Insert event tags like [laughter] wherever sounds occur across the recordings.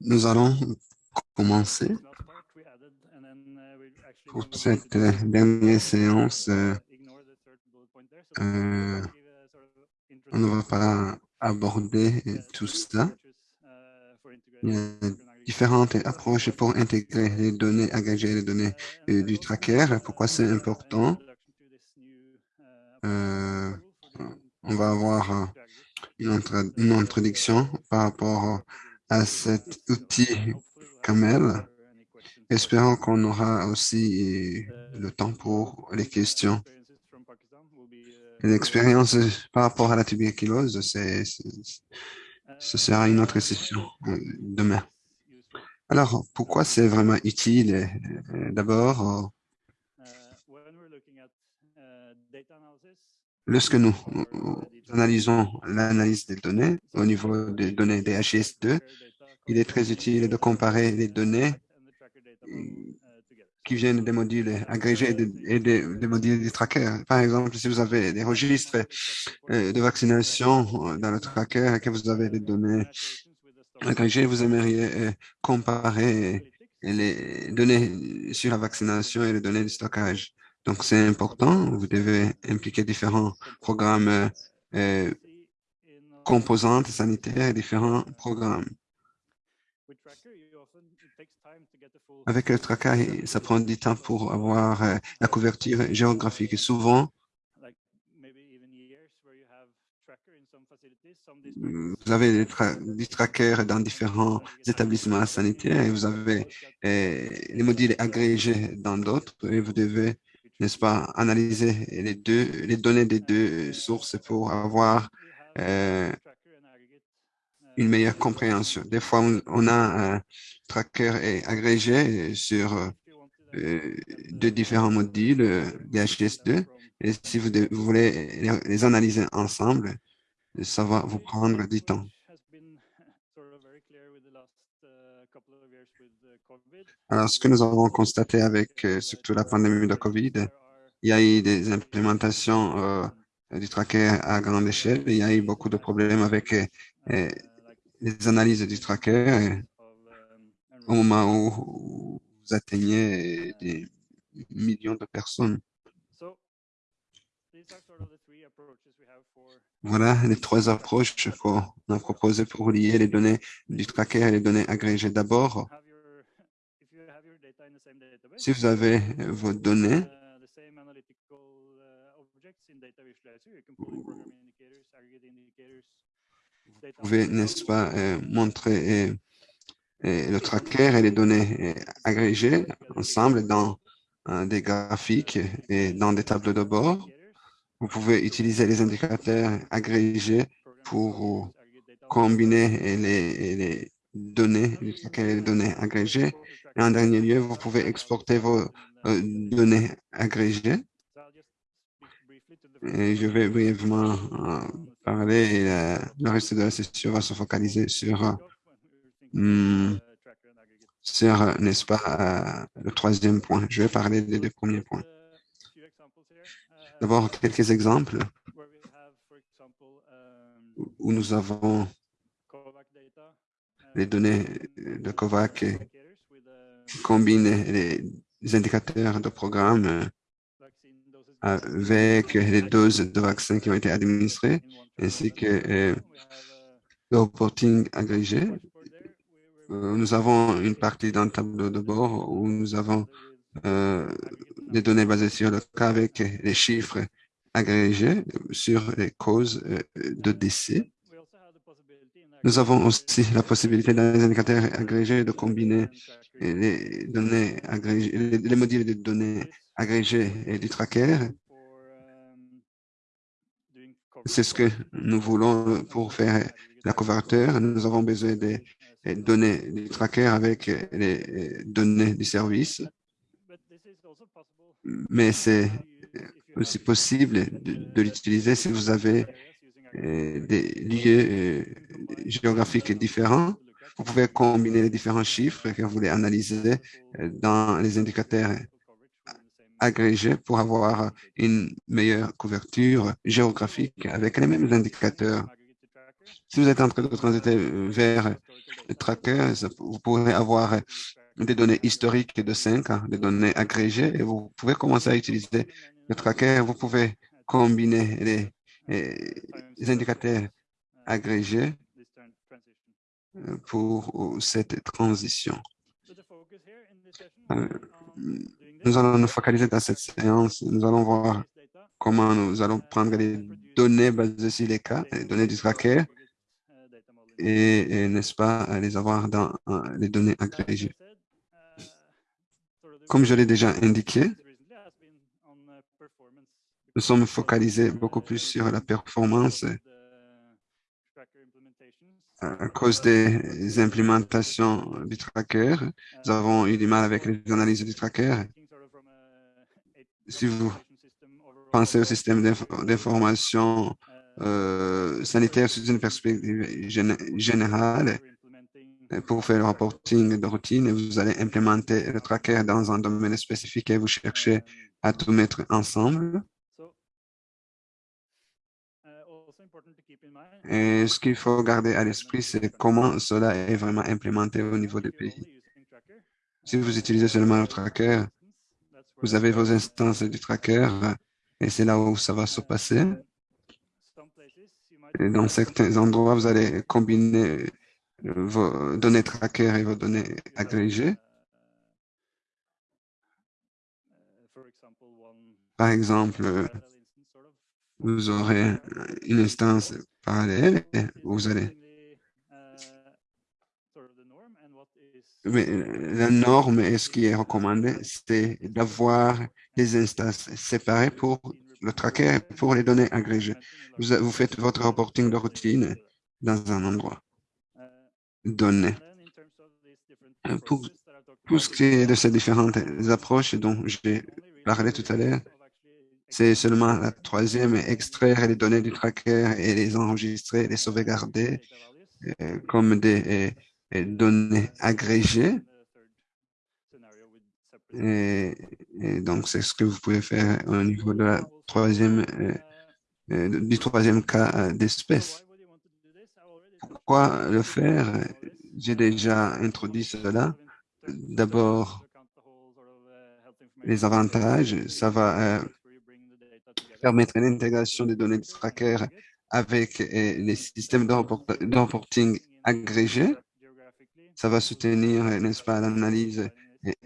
Nous allons commencer pour cette dernière séance. Euh, euh, on ne va pas aborder tout ça. Il y a différentes approches pour intégrer les données agrégées, les données euh, du tracker. Pourquoi c'est important? on va avoir une, introduction par rapport à cet outil Camel. Espérons qu'on aura aussi le temps pour les questions. L'expérience par rapport à la tuberculose, ce sera une autre session demain. Alors, pourquoi c'est vraiment utile? D'abord, lorsque nous analysons l'analyse des données au niveau des données DHS2, il est très utile de comparer les données qui viennent des modules agrégés et des, modules du tracker. Par exemple, si vous avez des registres euh, de vaccination dans le tracker et que vous avez des données agrégées, vous aimeriez euh, comparer les données sur la vaccination et les données de stockage. Donc, c'est important. Vous devez impliquer différents programmes euh, composantes sanitaires et différents programmes. Avec le tracker, ça prend du temps pour avoir euh, la couverture géographique. Souvent, vous avez des, trackers dans différents établissements sanitaires et vous avez euh, les modules agrégés dans d'autres et vous devez n'est-ce pas, analyser les deux, les données des deux sources pour avoir euh, une meilleure compréhension. Des fois, on, a un tracker agrégé sur euh, deux différents modules DHS2 et si vous, voulez les, analyser ensemble, ça va vous prendre du temps. Alors, ce que nous avons constaté avec euh, surtout la pandémie de COVID, il y a eu des implémentations euh, du tracker à grande échelle. Il y a eu beaucoup de problèmes avec euh, les analyses du tracker au moment où vous atteignez des millions de personnes. Voilà les trois approches qu'on a proposées pour lier les données du tracker et les données agrégées. D'abord, si vous avez vos données, vous pouvez, n'est-ce pas, euh, montrer euh, euh, le tracker et les données agrégées ensemble dans des graphiques et dans des tableaux de bord. Vous pouvez utiliser les indicateurs agrégés pour combiner les, les données, les données agrégées. Et en dernier lieu, vous pouvez exporter vos données agrégées et je vais brièvement parler euh, le reste de la session va se focaliser sur, hmm, sur n'est-ce pas, euh, le troisième point. Je vais parler des deux premiers points. D'abord, quelques exemples où nous avons les données de COVAC qui combinent les indicateurs de programme avec les doses de vaccins qui ont été administrées, ainsi que euh, le reporting agrégé. Euh, nous avons une partie dans le tableau de bord où nous avons euh, des données basées sur le cas avec les chiffres agrégés sur les causes de décès. Nous avons aussi la possibilité dans les indicateurs agrégés de combiner les données agrégées, les modules de données agrégé et du tracker. C'est ce que nous voulons pour faire la couverture. Nous avons besoin des données du tracker avec les données du service. Mais c'est aussi possible de, l'utiliser si vous avez des lieux euh, géographiques différents. Vous pouvez combiner les différents chiffres que vous voulez analyser euh, dans les indicateurs agrégé pour avoir une meilleure couverture géographique avec les mêmes indicateurs. Si vous êtes en train de transiter vers le tracker, vous pourrez avoir des données historiques de 5 ans, des données agrégées, et vous pouvez commencer à utiliser le tracker. Vous pouvez combiner les, les indicateurs agrégés pour cette transition. Euh, nous allons nous focaliser dans cette séance. Nous allons voir comment nous allons prendre les données basées sur les cas, les données du tracker, et, n'est-ce pas, les avoir dans les données agrégées. Comme je l'ai déjà indiqué, nous sommes focalisés beaucoup plus sur la performance à cause des implémentations du tracker. Nous avons eu du mal avec les analyses du tracker. Si vous pensez au système d'information euh, sanitaire sous une perspective générale, pour faire le reporting de routine, vous allez implémenter le tracker dans un domaine spécifique et vous cherchez à tout mettre ensemble. Et ce qu'il faut garder à l'esprit, c'est comment cela est vraiment implémenté au niveau des pays. Si vous utilisez seulement le tracker, vous avez vos instances du tracker et c'est là où ça va se passer. Dans certains endroits, vous allez combiner vos données tracker et vos données agrégées. Par exemple, vous aurez une instance parallèle vous allez... Mais la norme et ce qui est recommandé, c'est d'avoir des instances séparées pour le tracker et pour les données agrégées. Vous, faites votre reporting de routine dans un endroit donné. Pour, pour ce qui est de ces différentes approches dont j'ai parlé tout à l'heure, c'est seulement la troisième, extraire les données du tracker et les enregistrer, les sauvegarder euh, comme des euh, données agrégées. Et, donc, c'est ce que vous pouvez faire au niveau euh, du troisième cas d'espèce. Pourquoi le faire? J'ai déjà introduit cela. D'abord, les avantages, ça va permettre l'intégration des données de tracker avec euh, les systèmes de, reporting agrégés. Ça va soutenir, n'est-ce pas, l'analyse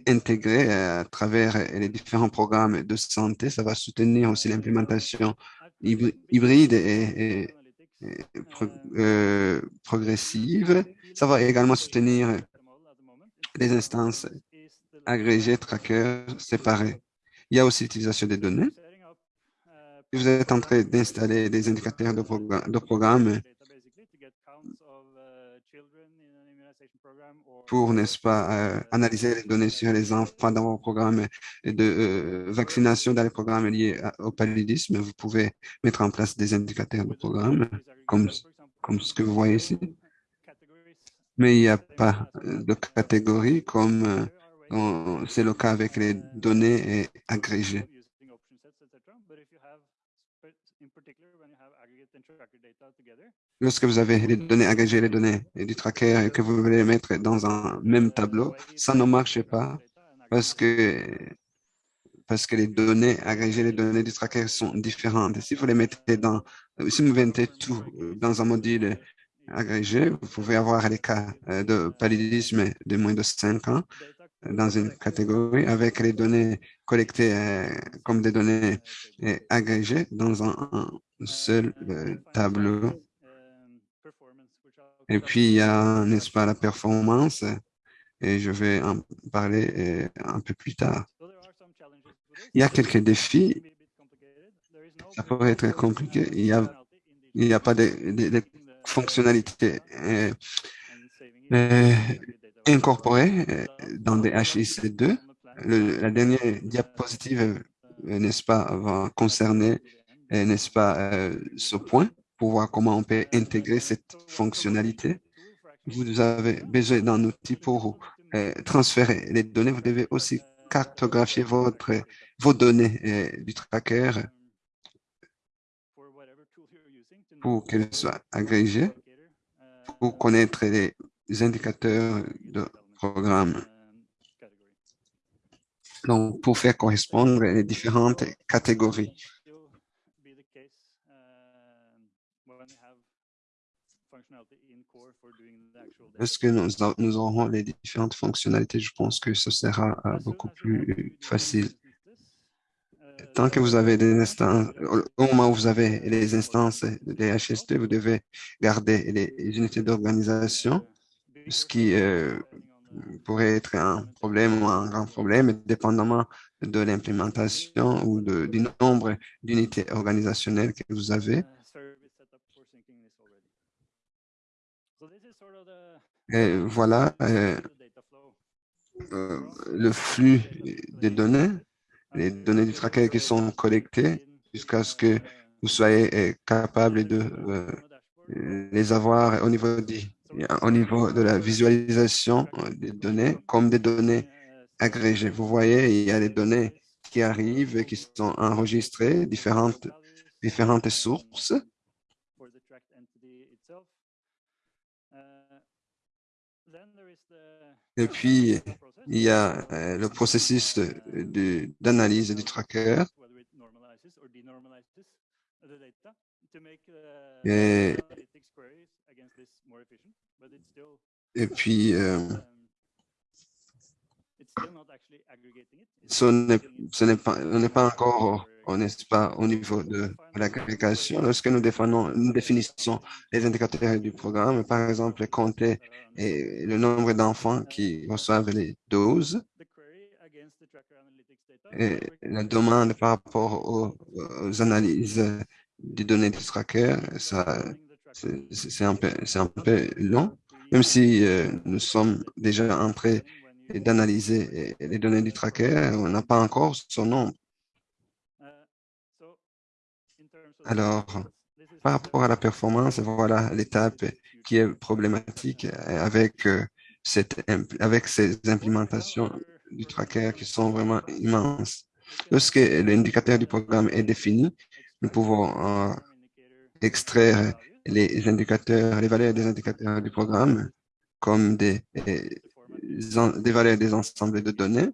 intégrée à travers les différents programmes de santé. Ça va soutenir aussi l'implémentation hybride et, euh, progressive. Ça va également soutenir les instances agrégées, trackers séparées. Il y a aussi l'utilisation des données vous êtes en train d'installer des indicateurs de, programme, pour, n'est-ce pas, euh, analyser les données sur les enfants dans vos programmes de euh, vaccination dans les programmes liés au paludisme, vous pouvez mettre en place des indicateurs de programme comme, comme ce que vous voyez ici. Mais il n'y a pas de catégorie comme euh, c'est le cas avec les données agrégées. Lorsque vous avez les données agrégées, les données du tracker et que vous voulez les mettre dans un même tableau, ça ne marche pas parce que, parce que les données agrégées, les données du tracker sont différentes. Si vous les mettez dans, si vous mettez tout dans un module agrégé, vous pouvez avoir les cas euh, de paludisme de moins de 5 ans dans une catégorie avec les données collectées euh, comme des données euh, agrégées dans un, seul euh, tableau. Et puis, il y a, n'est-ce pas, la performance, et je vais en parler un peu plus tard. Il y a quelques défis. Ça pourrait être compliqué. Il n'y a, il a pas de, fonctionnalités euh, dans des HIC2. la dernière diapositive, euh, n'est-ce pas, va concerner, euh, n'est-ce pas, ce point pour voir comment on peut intégrer cette fonctionnalité? Vous avez besoin d'un outil pour transférer les données. Vous devez aussi cartographier votre, vos données du tracker pour qu'elles soient agrégées pour connaître les indicateurs de programme. Donc, pour faire correspondre les différentes catégories. Est-ce que nous, nous, aurons les différentes fonctionnalités? Je pense que ce sera euh, beaucoup plus facile. Tant que vous avez des instances, au moment où vous avez les instances des HST, vous devez garder les unités d'organisation, ce qui euh, pourrait être un problème ou un grand problème, dépendamment de l'implémentation ou de, du nombre d'unités organisationnelles que vous avez. Et voilà euh, euh, le flux des données, les données du tracker qui sont collectées jusqu'à ce que vous soyez euh, capable de les avoir au niveau, au niveau de la visualisation des données comme des données agrégées. Vous voyez, il y a des données qui arrivent et qui sont enregistrées, différentes, différentes sources. Et puis, il y a euh, le processus d'analyse du tracker. Et, et puis, euh, ce n'est pas, pas encore, on n'est pas au niveau de l'agrégation. Lorsque nous, nous définissons les indicateurs du programme, par exemple, compter le nombre d'enfants qui reçoivent les doses, et la demande par rapport aux, analyses des données du tracker, c'est un, peu, long, même si euh, nous sommes déjà entrés d'analyser les données du tracker, on n'a pas encore son nom. Alors, par rapport à la performance, voilà l'étape qui est problématique avec, euh, cette, avec ces implémentations du tracker qui sont vraiment immenses. Lorsque l'indicateur du programme est défini, nous pouvons euh, extraire les indicateurs, les valeurs des indicateurs du programme comme des, des valeurs des ensembles de données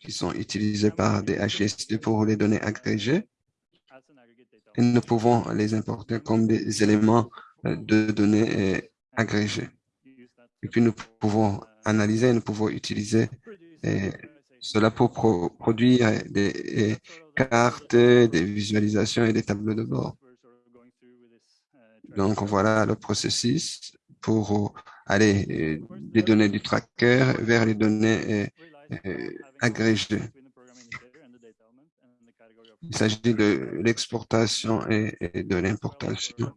qui sont utilisées par des HSD pour les données agrégées. Et nous pouvons les importer comme des éléments euh, de données euh, agrégées. Et puis, nous pouvons analyser, nous pouvons utiliser euh, cela pour produire des cartes, des visualisations et des tableaux de bord. Donc, voilà le processus pour aller des données du tracker vers les données agrégées. Il s'agit de l'exportation et, de l'importation.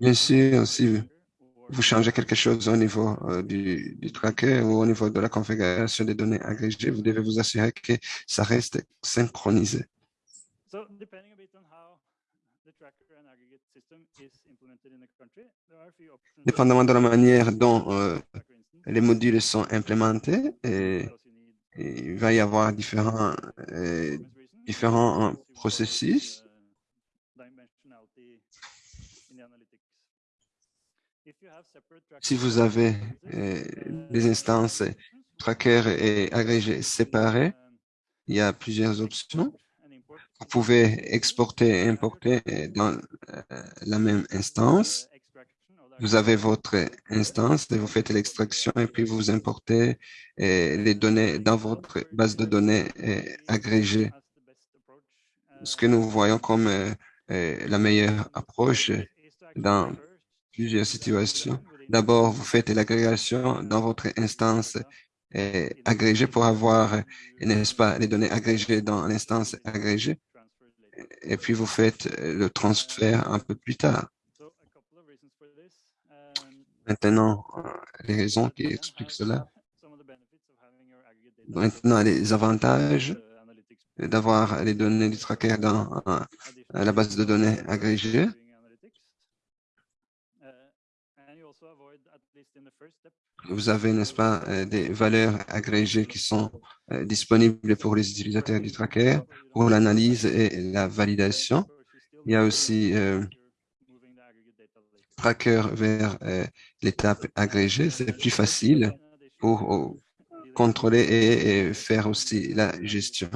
Bien sûr, si vous changez quelque chose au niveau du, du, tracker ou au niveau de la configuration des données agrégées, vous devez vous assurer que ça reste synchronisé. Dépendamment de la manière dont euh, les modules sont implémentés, et, il va y avoir différents, euh, différents euh, processus. Si vous avez des instances tracker et agrégées séparées, il y a plusieurs options. Vous pouvez exporter et importer dans euh, la même instance. Vous avez votre instance et vous faites l'extraction et puis vous importez euh, les données dans votre base de données euh, agrégée. Ce que nous voyons comme la meilleure approche dans plusieurs situations. D'abord, vous faites l'agrégation dans votre instance agrégée pour avoir, n'est-ce pas, les données agrégées dans l'instance agrégée et puis vous faites euh, le transfert un peu plus tard. Maintenant, euh, les raisons qui expliquent cela. Maintenant, les avantages d'avoir les données du tracker dans euh, la base de données agrégée. Vous avez, n'est-ce pas, des valeurs agrégées qui sont disponibles pour les utilisateurs du tracker pour l'analyse et la validation. Il y a aussi euh, tracker vers euh, l'étape agrégée. C'est plus facile pour euh, contrôler et, faire aussi la gestion.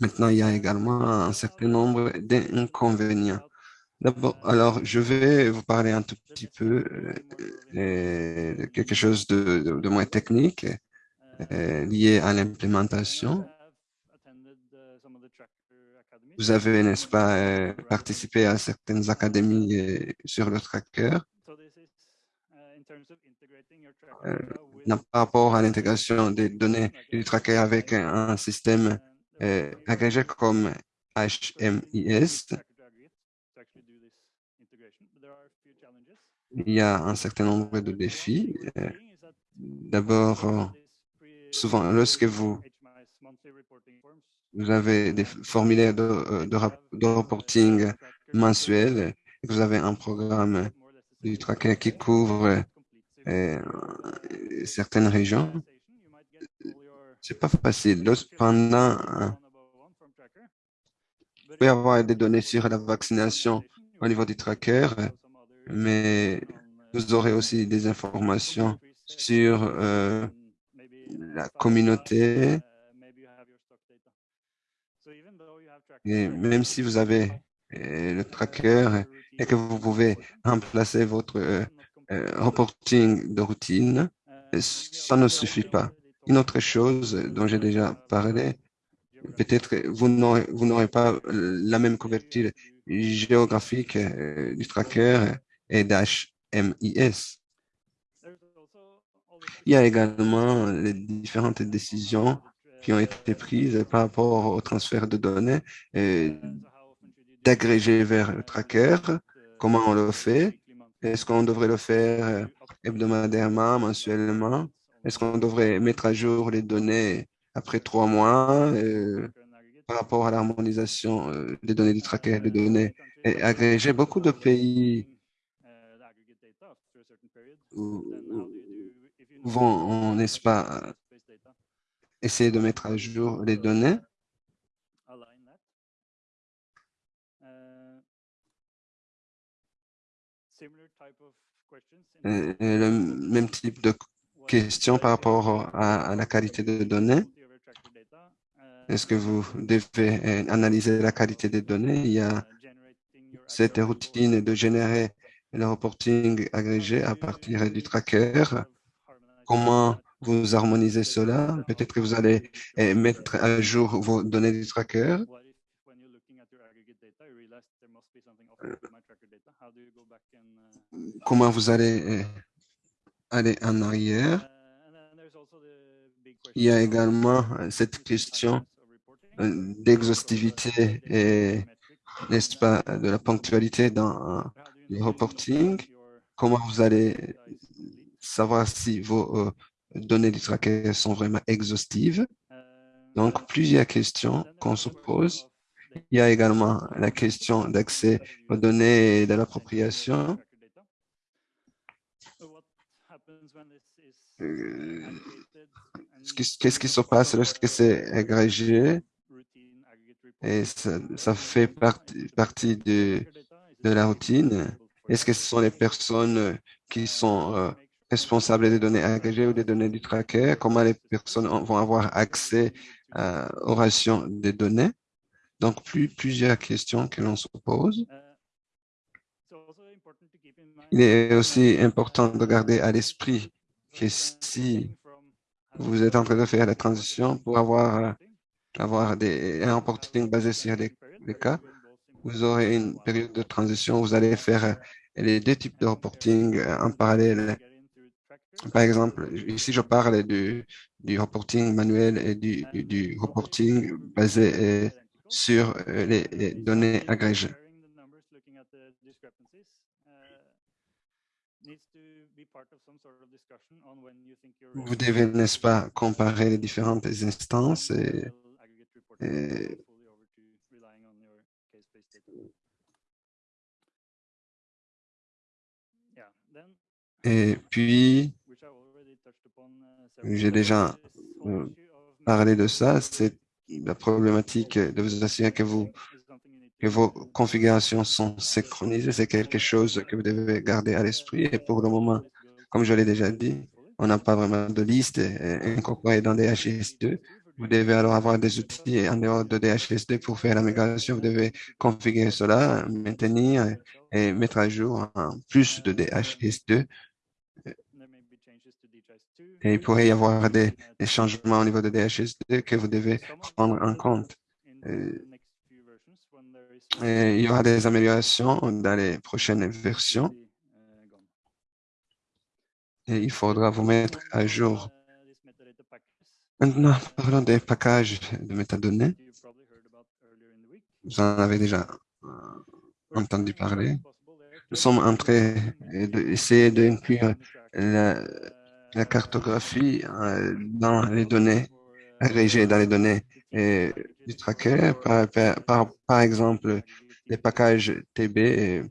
Maintenant, il y a également un certain nombre d'inconvénients. D'abord, alors, je vais vous parler un tout petit peu de quelque chose de, de moins technique. Euh, liées à l'implémentation. Vous avez, n'est-ce pas, euh, participé à certaines académies euh, sur le tracker. par rapport à l'intégration des données du tracker avec un, système agrégé comme HMIS, il y a un certain nombre de défis. D'abord, souvent, lorsque vous, vous avez des formulaires de, euh, reporting mensuel vous avez un programme du tracker qui couvre euh, certaines régions, c'est pas facile. Pendant, vous pouvez avoir des données sur la vaccination au niveau du tracker, mais vous aurez aussi des informations sur euh, la communauté. Et même si vous avez euh, le tracker et que vous pouvez remplacer votre euh, euh, reporting de routine, ça ne suffit pas. Une autre chose dont j'ai déjà parlé, peut-être vous n'aurez pas la même couverture géographique du tracker et d'HMIS. Il y a également les différentes décisions qui ont été prises par rapport au transfert de données d'agréger vers le tracker. Comment on le fait? Est-ce qu'on devrait le faire hebdomadairement, mensuellement? Est-ce qu'on devrait mettre à jour les données après trois mois euh, par rapport à l'harmonisation euh, des données du tracker, des données agrégées? Beaucoup de pays vont, n'est-ce pas, essayer de mettre à jour les données. Le même type de questions par rapport à, la qualité de données. Est-ce que vous devez euh, analyser la qualité des données? Il y a cette routine de générer le reporting agrégé à partir du tracker comment vous harmonisez cela. Peut-être que vous allez eh, mettre à jour vos données du tracker. Comment vous allez eh, aller en arrière? Il y a également euh, cette question euh, d'exhaustivité et, n'est-ce pas, de la ponctualité dans euh, le reporting. Comment vous allez savoir si vos données du tracker sont vraiment exhaustives. Donc, plusieurs questions qu'on se pose. Il y a également la question d'accès aux données et de l'appropriation. Euh, qu'est-ce qui se passe lorsque c'est agrégé? et ça, fait partie, partie de, de la routine? Est-ce que ce sont les personnes qui sont euh, responsables des données agrégées ou des données du tracker, comment les personnes vont avoir accès euh, aux rations des données. Donc, plus, plusieurs questions que l'on se pose. Il est aussi important de garder à l'esprit que si vous êtes en train de faire la transition pour avoir, avoir des, un reporting basé sur les, les cas, vous aurez une période de transition, vous allez faire les deux types de reporting en parallèle par exemple, ici, je parle du, reporting manuel et du, reporting basé euh, sur euh, les, données agrégées. Vous devez, n'est-ce pas, comparer les différentes instances et, et puis, j'ai déjà euh, parler de ça, c'est la problématique de vous assurer que, vous, que vos configurations sont synchronisées. C'est quelque chose que vous devez garder à l'esprit. Et pour le moment, comme je l'ai déjà dit, on n'a pas vraiment de liste incorporée dans DHIS2. Vous devez alors avoir des outils en dehors de DHIS2 pour faire la migration. Vous devez configurer cela, maintenir et mettre à jour en plus de DHIS2 et il pourrait y avoir des, changements au niveau de DHS2 que vous devez prendre en compte. Euh, et il y aura des améliorations dans les prochaines versions. Et il faudra vous mettre à jour. Maintenant, parlons des packages de métadonnées. Vous en avez déjà euh, entendu parler. Nous sommes en train d'essayer d'inclure la, la cartographie euh, dans les données agrégées dans les données et du tracker, par, par, par, exemple les packages TB.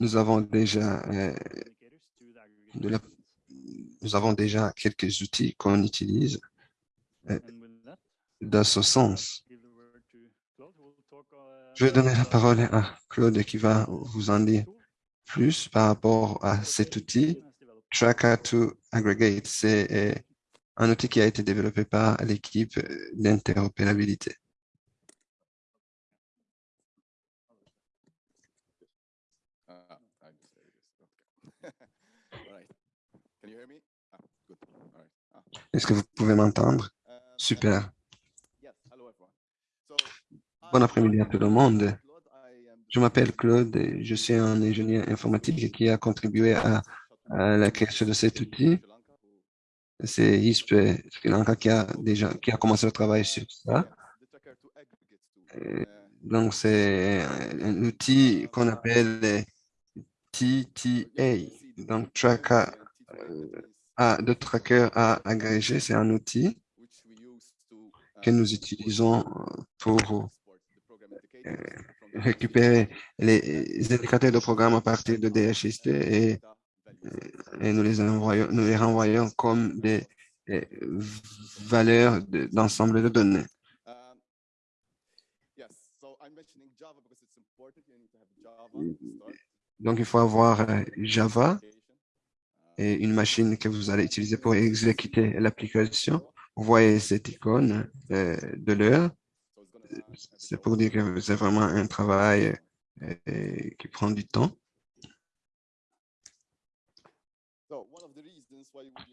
nous avons déjà euh, nous avons déjà quelques outils qu'on utilise euh, dans ce sens. Je vais donner la parole à Claude qui va vous en dire plus par rapport à cet outil. Tracker to Aggregate, c'est euh, un outil qui a été développé par l'équipe d'interopérabilité. [laughs] Est-ce que vous pouvez m'entendre? Super. Bon après-midi à tout le monde. Je m'appelle Claude et je suis un ingénieur informatique qui a contribué à, la création de cet outil. C'est ISP Sri Lanka qui a déjà qui a commencé le travail sur ça. donc, c'est un outil qu'on appelle TTA, donc Tracker euh, de Tracker à agrégé. C'est un outil que nous utilisons pour euh, récupérer les indicateurs de programme à partir de DHIST et, nous les renvoyons comme des, valeurs d'ensemble de, données. Donc, il faut avoir euh, Java et une machine que vous allez utiliser pour exécuter l'application. Vous voyez cette icône euh, de l'heure c'est pour dire que c'est vraiment un travail euh, qui prend du temps.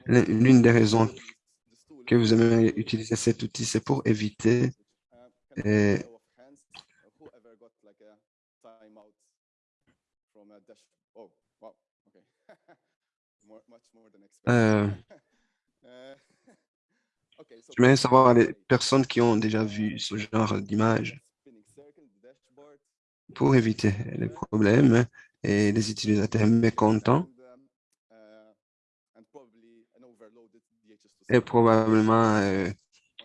L'une des raisons que vous aimez utiliser cet outil, c'est pour éviter euh, euh, J'aimerais savoir les personnes qui ont déjà vu ce genre d'image pour éviter les problèmes et les utilisateurs mécontents et probablement euh,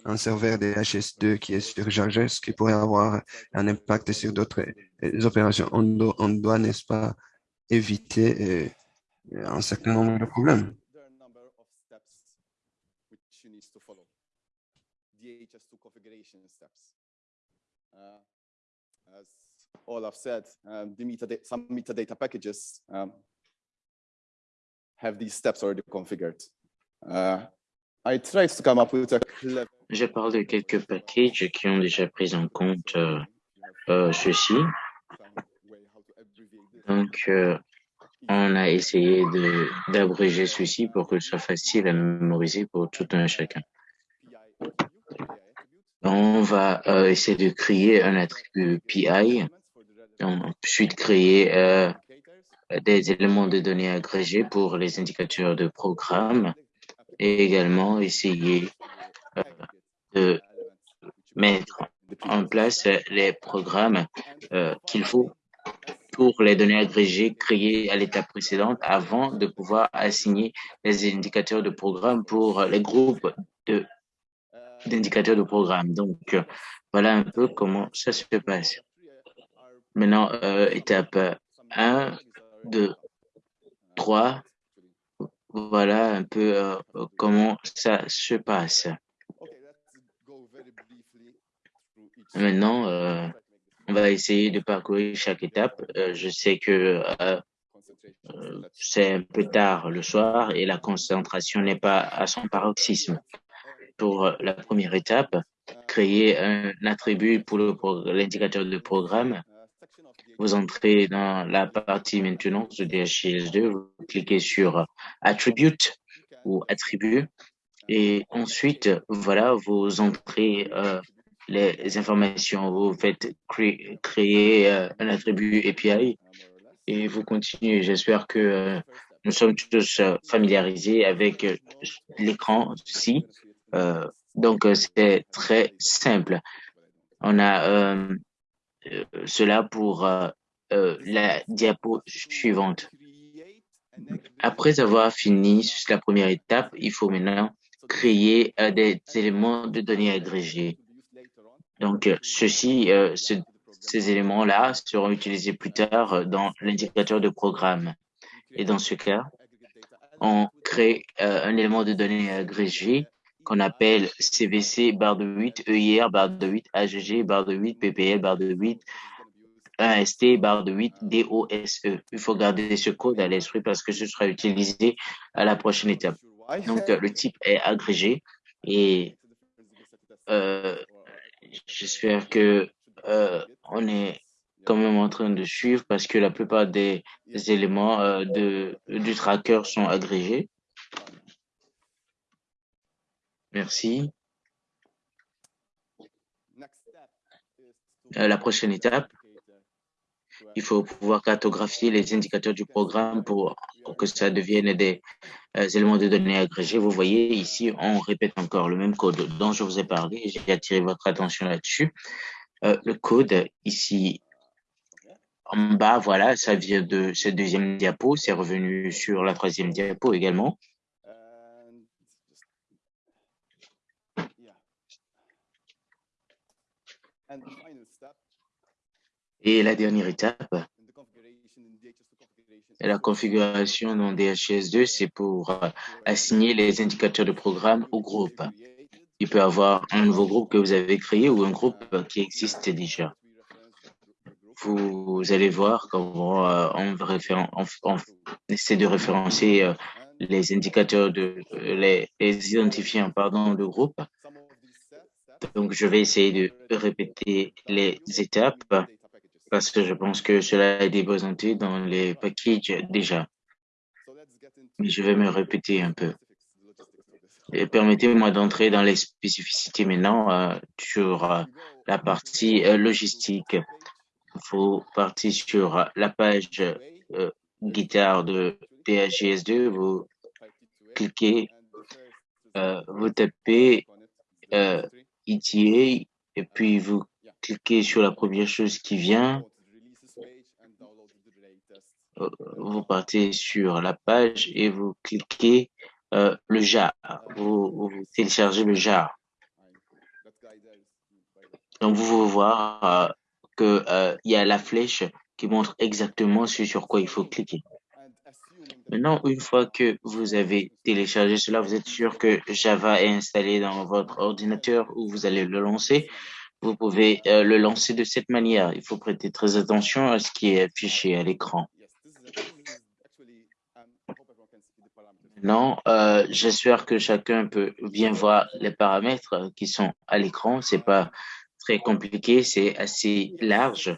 un serveur DHS2 qui est surchargé, ce qui pourrait avoir un impact sur d'autres euh, opérations. On doit, on doit n'est-ce pas, éviter euh, un certain nombre de problèmes. DHS2 configuration steps. Uh, as Olaf said, um, the metadata, some metadata packages um, have these steps already configured. Uh, I tried to come up with a clever... Je parle de quelques packages qui ont déjà pris en compte euh, euh, ceci. Donc, euh, on a essayé d'abréger ceci pour que ce soit facile à mémoriser pour tout un chacun on va euh, essayer de créer un attribut PI, ensuite créer euh, des éléments de données agrégés pour les indicateurs de programme et également essayer euh, de mettre en place les programmes qu'il faut pour les données agrégées créées à l'étape précédente avant de pouvoir assigner les indicateurs de programme pour les groupes de d'indicateurs de programme. Donc, euh, voilà un peu comment ça se passe. Maintenant, euh, étape 1, 2, 3. voilà un peu euh, comment ça se passe. Maintenant, on va essayer de parcourir chaque étape. Je sais que c'est un peu tard le soir et la concentration n'est pas à son paroxysme. Pour la première étape, créer un attribut pour l'indicateur de programme. Vous entrez dans la partie maintenance de DHIS2, vous cliquez sur Attribute ou Attribut et ensuite, voilà, vous entrez euh, les informations, vous faites créer euh, un attribut API et vous continuez. J'espère que euh, nous sommes tous familiarisés avec l'écran ci. Donc, c'est très simple. On a cela pour la diapo suivante. Après avoir fini la première étape, il faut maintenant créer des éléments de données agrégés. Donc, ceci, ces éléments-là seront utilisés plus tard dans l'indicateur de programme. Et dans ce cas, on crée un élément de données agrégé qu'on appelle CVC barre de 8, EIR barre de 8, AGG barre de 8, PPL barre de 8, AST barre de 8, DOSE. Il faut garder ce code à l'esprit parce que ce sera utilisé à la prochaine étape. Donc, le type est agrégé et euh, j'espère que euh, on est quand même en train de suivre parce que la plupart des, éléments euh, de, du tracker sont agrégés. Merci. la prochaine étape, il faut pouvoir cartographier les indicateurs du programme pour, que ça devienne des euh, éléments de données agrégés. Vous voyez ici, on répète encore le même code dont je vous ai parlé. J'ai attiré votre attention là-dessus. Euh, le code ici en bas, voilà, ça vient de cette deuxième diapo. C'est revenu sur la troisième diapo également. Et la dernière étape, la configuration dans DHS2, c'est pour euh, assigner les indicateurs de programme au groupe. Il peut y avoir un nouveau groupe que vous avez créé ou un groupe qui existe déjà. Vous allez voir comment euh, on, essaie de référencer euh, les indicateurs de les, les identifiants pardon de groupe. Donc je vais essayer de répéter les étapes parce que je pense que cela est débaudanté dans les packages déjà. Mais je vais me répéter un peu. Permettez-moi d'entrer dans les spécificités maintenant euh, sur euh, la partie euh, logistique. Faut partir sur la page guitare de PHGS2, vous cliquez, vous tapez ETA et puis vous cliquez sur la première chose qui vient. Euh, vous partez sur la page et vous cliquez euh, le jar. Vous, téléchargez le jar. Donc, vous pouvez voir euh, qu'il y a la flèche qui montre exactement ce sur quoi il faut cliquer. Maintenant, une fois que vous avez téléchargé cela, vous êtes sûr que Java est installé dans votre ordinateur ou vous allez le lancer vous pouvez euh, le lancer de cette manière. Il faut prêter très attention à ce qui est affiché à l'écran. Non, euh, j'espère que chacun peut bien voir les paramètres qui sont à l'écran. C'est pas très compliqué, c'est assez large.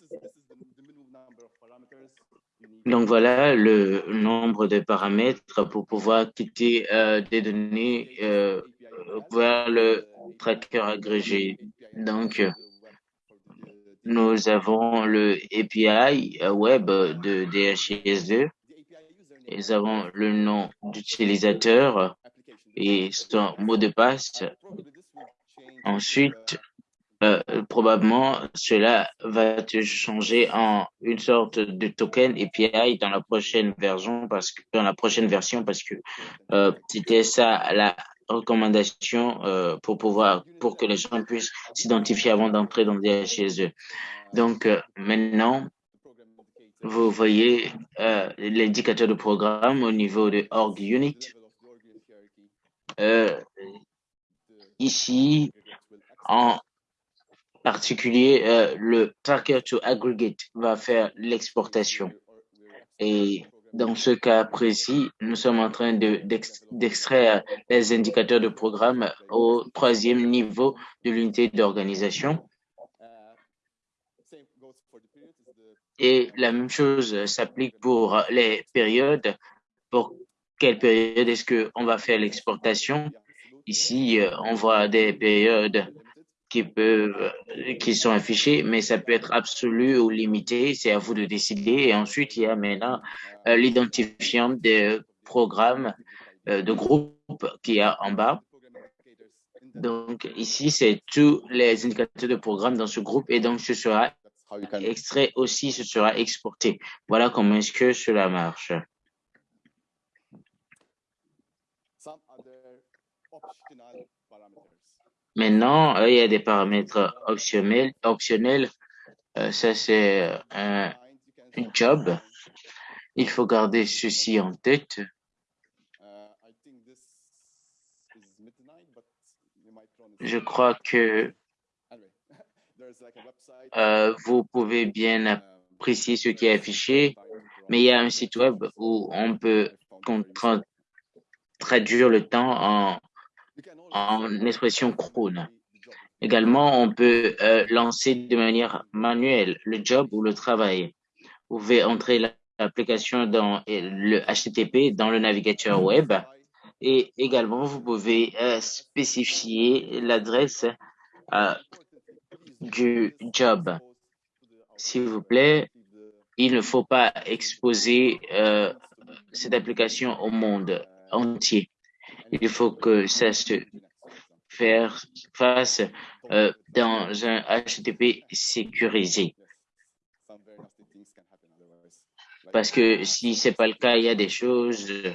Donc voilà le nombre de paramètres pour pouvoir quitter euh, des données vers le tracker agrégé. Donc, nous avons le API web de DHIS2. Nous avons le nom d'utilisateur et son mot de passe. Ensuite, euh, probablement, cela va te changer en une sorte de token API dans la prochaine version parce que dans la prochaine version parce que euh, c'était ça la recommandations euh, pour pouvoir, pour que les gens puissent s'identifier avant d'entrer dans eux. Donc maintenant, vous voyez l'indicateur de programme au niveau de org unit. ici, en particulier, euh, le tracker to aggregate va faire l'exportation. Et dans ce cas précis, nous sommes en train d'extraire les indicateurs de programme au troisième niveau de l'unité d'organisation. Et la même chose s'applique pour les périodes. Pour quelle période est-ce qu'on va faire l'exportation? Ici, euh, on voit des périodes qui peuvent, qui sont affichés, mais ça peut être absolu ou limité. C'est à vous de décider. Et ensuite, il y a maintenant euh, l'identifiant des programmes euh, de groupe qui est en bas. Donc, ici, c'est tous les indicateurs de programme dans ce groupe et donc ce sera extrait aussi, ce sera exporté. Voilà comment est-ce que cela marche. Maintenant, euh, il y a des paramètres optionnels. optionnels. Euh, ça, c'est euh, un, job. Il faut garder ceci en tête. Je crois que vous pouvez bien apprécier ce qui est affiché, mais il y a un site web où on peut traduire le temps en en expression crone. Également, on peut euh, lancer de manière manuelle le job ou le travail. Vous pouvez entrer l'application dans le HTTP dans le navigateur web et également vous pouvez euh, spécifier l'adresse euh, du job. S'il vous plaît, il ne faut pas exposer cette application au monde entier. Il faut que ça se fasse euh, dans un HTTP sécurisé. Parce que si c'est pas le cas, il y a des choses, euh,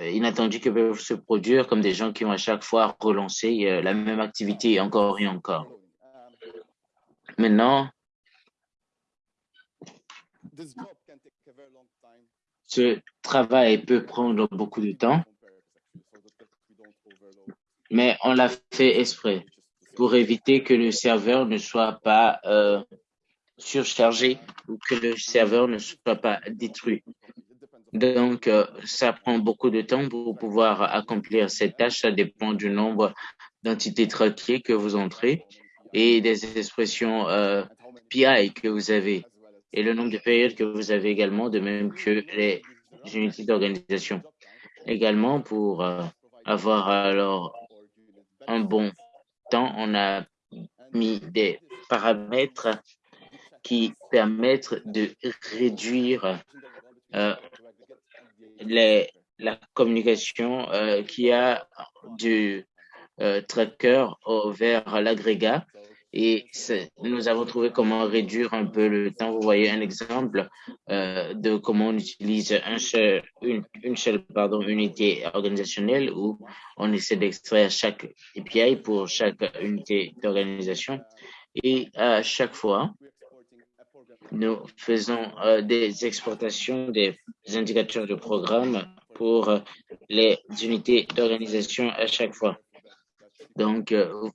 inattendues qui peuvent se produire, comme des gens qui vont à chaque fois relancer euh, la même activité encore et encore. Maintenant, ce travail peut prendre beaucoup de temps, mais on l'a fait exprès pour éviter que le serveur ne soit pas euh, surchargé ou que le serveur ne soit pas détruit. Donc, euh, ça prend beaucoup de temps pour pouvoir accomplir cette tâche. Ça dépend du nombre d'entités traquées que vous entrez et des expressions euh, PI que vous avez et le nombre de périodes que vous avez également, de même que les unités d'organisation. Également, pour euh, avoir alors un bon temps, on a mis des paramètres qui permettent de réduire euh, la communication euh, qui a du euh, tracker vers l'agrégat et nous avons trouvé comment réduire un peu le temps. Vous voyez un exemple euh, de comment on utilise une, seule unité organisationnelle où on essaie d'extraire chaque API pour chaque unité d'organisation. Et à chaque fois, nous faisons euh, des exportations des indicateurs de programme pour les unités d'organisation à chaque fois. Donc, euh,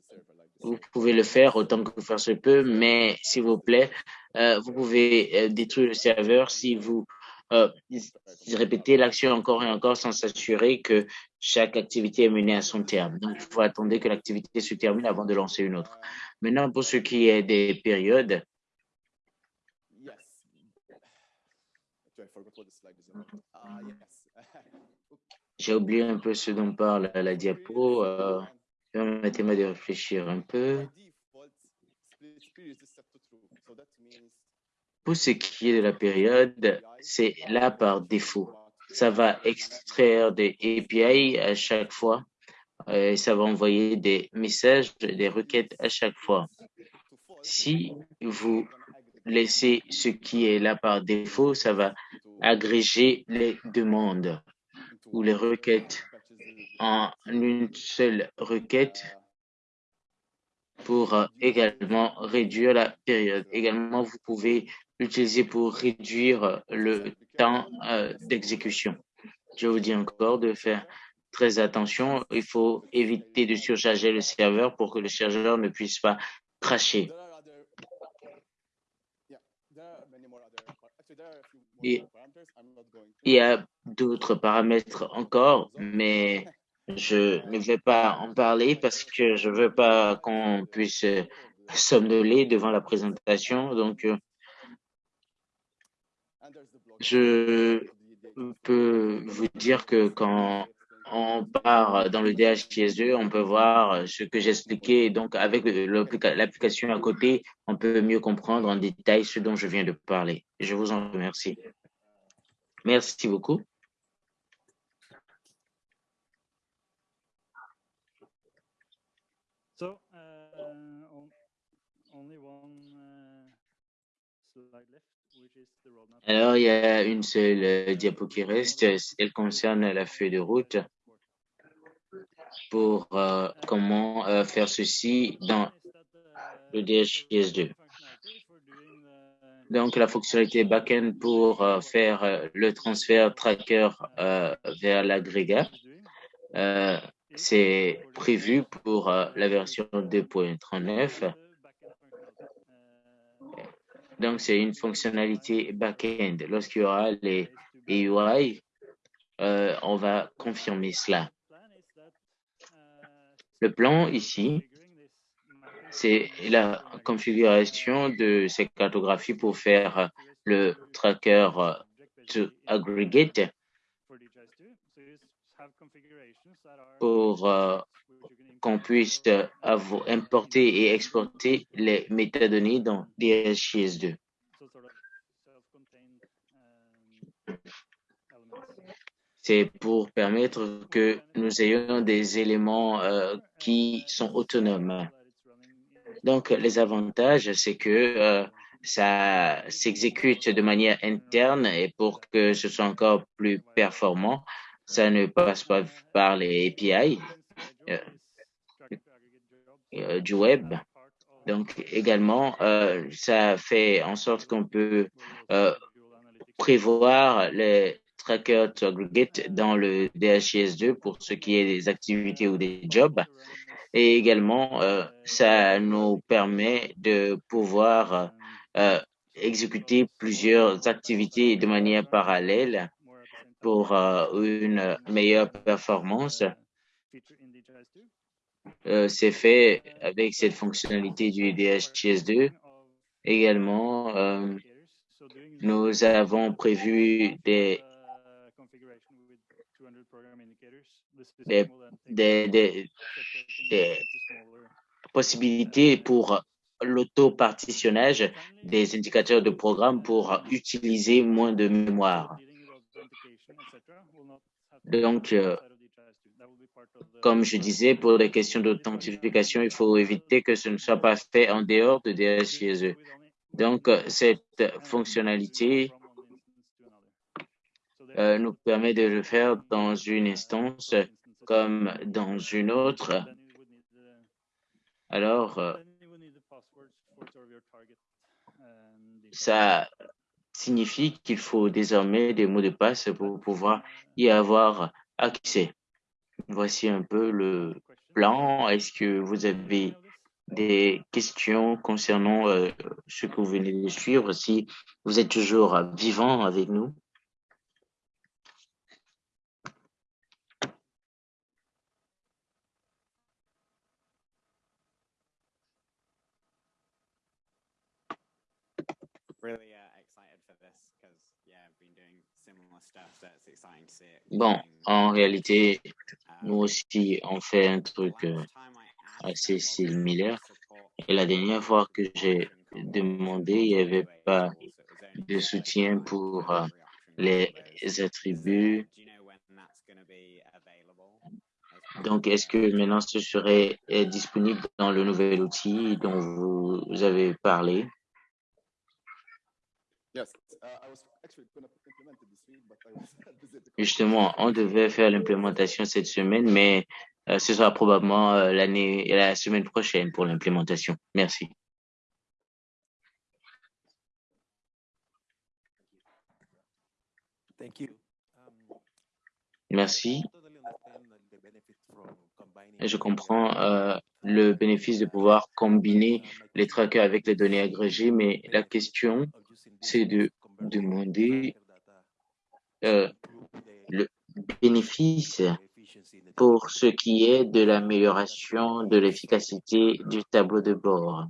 vous pouvez le faire autant que faire se peut, mais s'il vous plaît, euh, vous pouvez euh, détruire le serveur si vous euh, répétez l'action encore et encore sans s'assurer que chaque activité est menée à son terme. Donc, il faut attendre que l'activité se termine avant de lancer une autre. Maintenant, pour ce qui est des périodes, j'ai oublié un peu ce dont parle la diapo. Permettez-moi de réfléchir un peu. Pour ce qui est de la période, c'est là par défaut. Ça va extraire des API à chaque fois et ça va envoyer des messages, des requêtes à chaque fois. Si vous laissez ce qui est là par défaut, ça va agréger les demandes ou les requêtes en une seule requête pour euh, également réduire la période. Également, vous pouvez l'utiliser pour réduire le temps euh, d'exécution. Je vous dis encore de faire très attention. Il faut éviter de surcharger le serveur pour que le serveur ne puisse pas cracher. Il y a d'autres paramètres encore, mais je ne vais pas en parler parce que je veux pas qu'on puisse somnoler devant la présentation. Donc, je peux vous dire que quand on part dans le DHIS2, on peut voir ce que j'expliquais. Donc, avec l'application à côté, on peut mieux comprendre en détail ce dont je viens de parler. Je vous en remercie. Merci beaucoup. So, uh, only one uh, slide left. Alors, il y a une seule euh, diapo qui reste. Elle concerne la feuille de route pour euh, comment euh, faire ceci dans le DHIS2. Donc, la fonctionnalité backend pour faire le transfert tracker vers l'agrégat, c'est prévu pour la version 2.39. Donc, c'est une fonctionnalité back-end. Lorsqu'il y aura les UI, euh, on va confirmer cela. Le plan ici, c'est la configuration de ces cartographies pour faire le tracker to aggregate pour euh, qu'on puisse importer et exporter les métadonnées dans DHIS2. C'est pour permettre que nous ayons des éléments euh, qui sont autonomes. Donc, les avantages, c'est que euh, ça s'exécute de manière interne et pour que ce soit encore plus performant, ça ne passe pas par les API. Euh, du web. Donc également, ça fait en sorte qu'on peut prévoir les trackers to aggregate dans le DHIS2 pour ce qui est des activités ou des jobs. Et également, ça nous permet de pouvoir exécuter plusieurs activités de manière parallèle pour une meilleure performance euh, c'est fait avec cette fonctionnalité du DHIS2. Également, euh, nous avons prévu des, des, possibilités pour l'auto-partitionnage des indicateurs de programme pour utiliser moins de mémoire. Donc, euh, comme je disais, pour les questions d'authentification, il faut éviter que ce ne soit pas fait en dehors de DHIS2. Donc, cette fonctionnalité euh, nous permet de le faire dans une instance comme dans une autre. Alors, euh, ça signifie qu'il faut désormais des mots de passe pour pouvoir y avoir accès. Voici un peu le plan. Est-ce que vous avez des questions concernant euh, ce que vous venez de suivre, si vous êtes toujours vivant avec nous? Bon, en réalité, nous aussi, on fait un truc euh, assez similaire. Et la dernière fois que j'ai demandé, il n'y avait pas de soutien pour euh, les attributs. Donc, est-ce que maintenant ce serait euh, disponible dans le nouvel outil dont vous avez parlé? [laughs] Justement, on devait faire l'implémentation cette semaine, mais euh, ce sera probablement euh, l'année la semaine prochaine pour l'implémentation. Merci. Merci. je comprends euh, le bénéfice de pouvoir combiner les trackers avec les données agrégées, mais la question, c'est de demander euh, le bénéfice pour ce qui est de l'amélioration de l'efficacité du tableau de bord.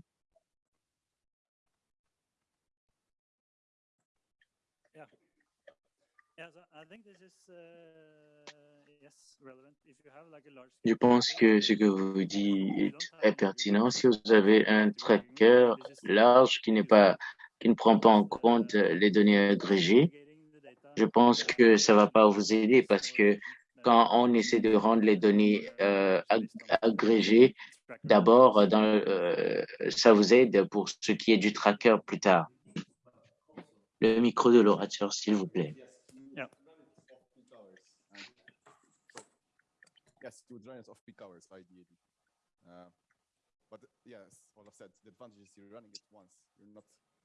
Je pense que ce que vous dites est pertinent. Si vous avez un tracker large qui n'est pas, qui ne prend pas en compte les données agrégées, je pense que ça va pas vous aider parce que quand on essaie de rendre les données euh, agrégées, d'abord, euh, ça vous aide pour ce qui est du tracker plus tard. Le micro de l'orateur, s'il vous plaît.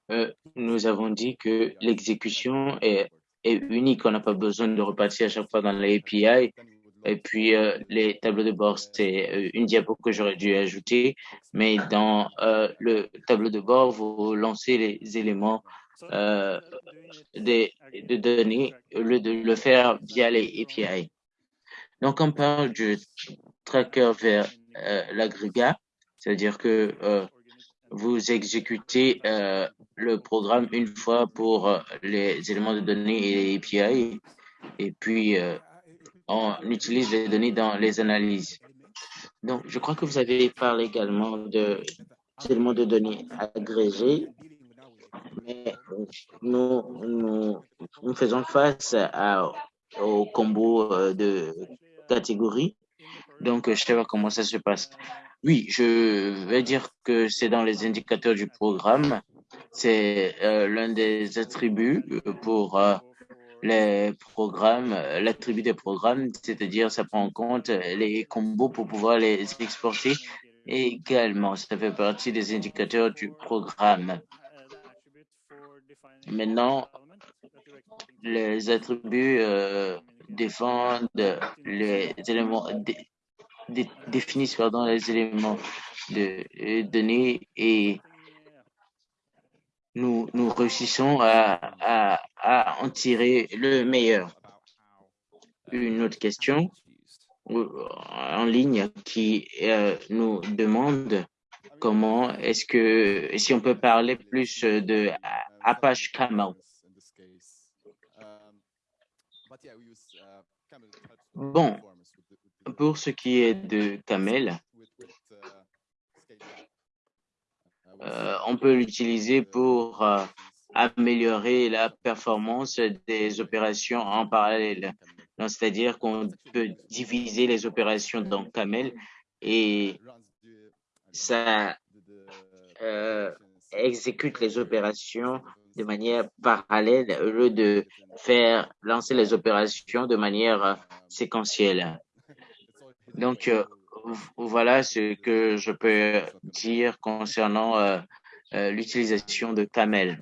Uh. Euh, nous avons dit que l'exécution est, unique. On n'a pas besoin de repartir à chaque fois dans les API. Et puis, euh, les tableaux de bord, c'est euh, une diapo que j'aurais dû ajouter. Mais dans le tableau de bord, vous lancez les éléments de données au lieu de le faire via les API. Donc, on parle du tracker vers l'agrégat, c'est-à-dire que vous exécutez euh, le programme une fois pour euh, les éléments de données et les API, et puis euh, on utilise les données dans les analyses. Donc, je crois que vous avez parlé également de éléments de données agrégés, mais nous, nous, faisons face au combo de catégorie. Donc, je sais pas comment ça se passe. Oui, je vais dire que c'est dans les indicateurs du programme. C'est euh, l'un des attributs pour euh, les programmes, l'attribut des programmes, c'est-à-dire ça prend en compte les combos pour pouvoir les exporter. Également, ça fait partie des indicateurs du programme. Maintenant, les attributs euh, défendent les éléments, dé, dé, définissent pardon, les éléments de euh, données et nous, nous réussissons à, en tirer le meilleur. Une autre question en ligne qui euh, nous demande comment est-ce que, si on peut parler plus de Apache Camel. Bon, pour ce qui est de Camel, euh, on peut l'utiliser pour euh, améliorer la performance des opérations en parallèle. C'est-à-dire qu'on peut diviser les opérations dans Camel et ça euh, exécute les opérations de manière parallèle au lieu de faire lancer les opérations de manière euh, séquentielle. Donc, euh, voilà ce que je peux dire concernant euh, l'utilisation de Camel.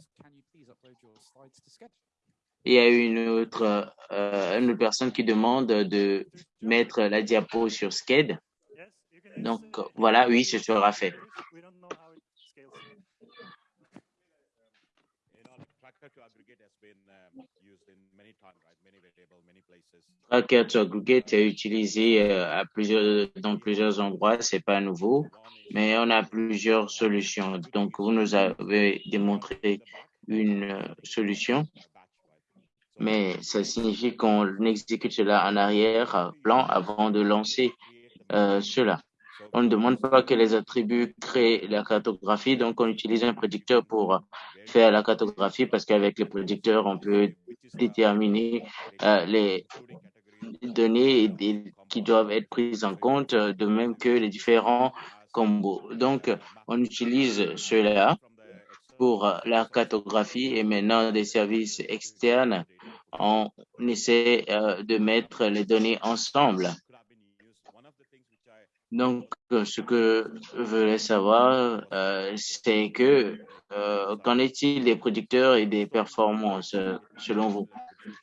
Il y a une autre, une autre personne qui demande de mettre la diapo sur SCAD. Donc, voilà, oui, ce sera fait. Tracker to aggregate est utilisé euh, à plusieurs, dans plusieurs endroits, c'est pas nouveau, mais on a plusieurs solutions. Donc, vous nous avez démontré une euh, solution, mais ça signifie qu'on exécute cela en arrière-plan avant de lancer euh, cela. On ne demande pas que les attributs créent la cartographie, donc on utilise un prédicteur pour faire la cartographie parce qu'avec les prédicteurs, on peut déterminer euh, les données qui doivent être prises en compte, de même que les différents combos. Donc, on utilise cela pour la cartographie et maintenant des services externes, on essaie euh, de mettre les données ensemble. Donc, ce que je voulais savoir, euh, c'est que euh, qu'en est-il des producteurs et des performances euh, selon vous?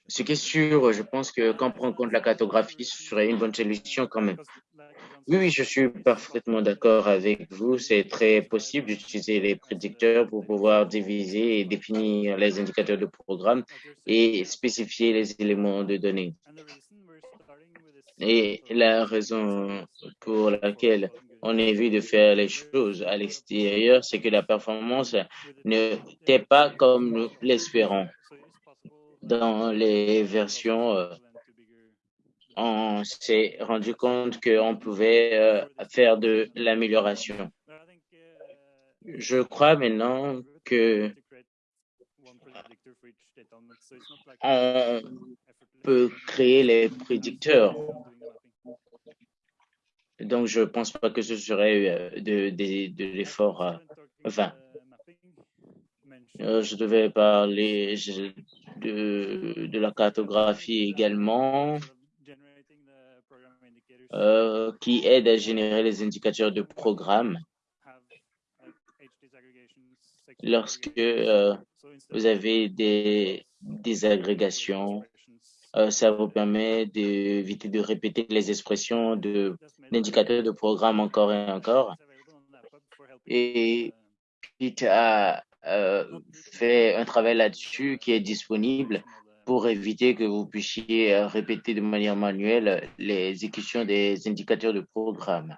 Ce qui est sûr, je pense que quand on prend en compte la cartographie, ce serait une bonne solution quand même. Oui, je suis parfaitement d'accord avec vous. C'est très possible d'utiliser les prédicteurs pour pouvoir diviser et définir les indicateurs de programme et spécifier les éléments de données. Et la raison pour laquelle on vu de faire les choses à l'extérieur, c'est que la performance n'était pas comme nous l'espérons. Dans les versions euh, on s'est rendu compte qu'on pouvait euh, faire de l'amélioration. Je crois maintenant que on peut créer les prédicteurs. Donc, je ne pense pas que ce serait euh, de, de, l'effort euh, vain. Je devais parler de, la cartographie également. Euh, qui aide à générer les indicateurs de programme lorsque euh, vous avez des, des agrégations. Euh, ça vous permet d'éviter de répéter les expressions de l'indicateurs de programme encore et encore. Et Pete a fait un travail là-dessus qui est disponible pour éviter que vous puissiez euh, répéter de manière manuelle les des indicateurs de programme.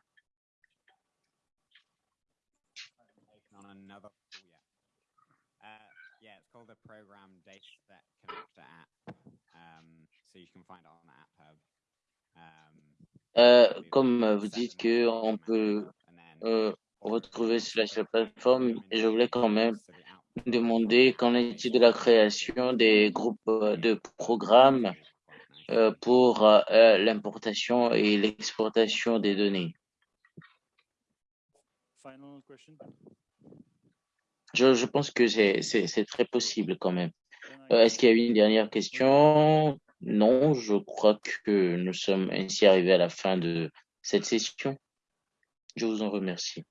Euh, comme vous dites qu'on peut euh, retrouver cela sur la plateforme, je voulais quand même demander qu'en est-il de la création des groupes euh, de programmes euh, pour euh, l'importation et l'exportation des données? Je, je pense que c'est très possible quand même. Est-ce qu'il y a eu une dernière question? Non, je crois que nous sommes ainsi arrivés à la fin de cette session. Je vous en remercie.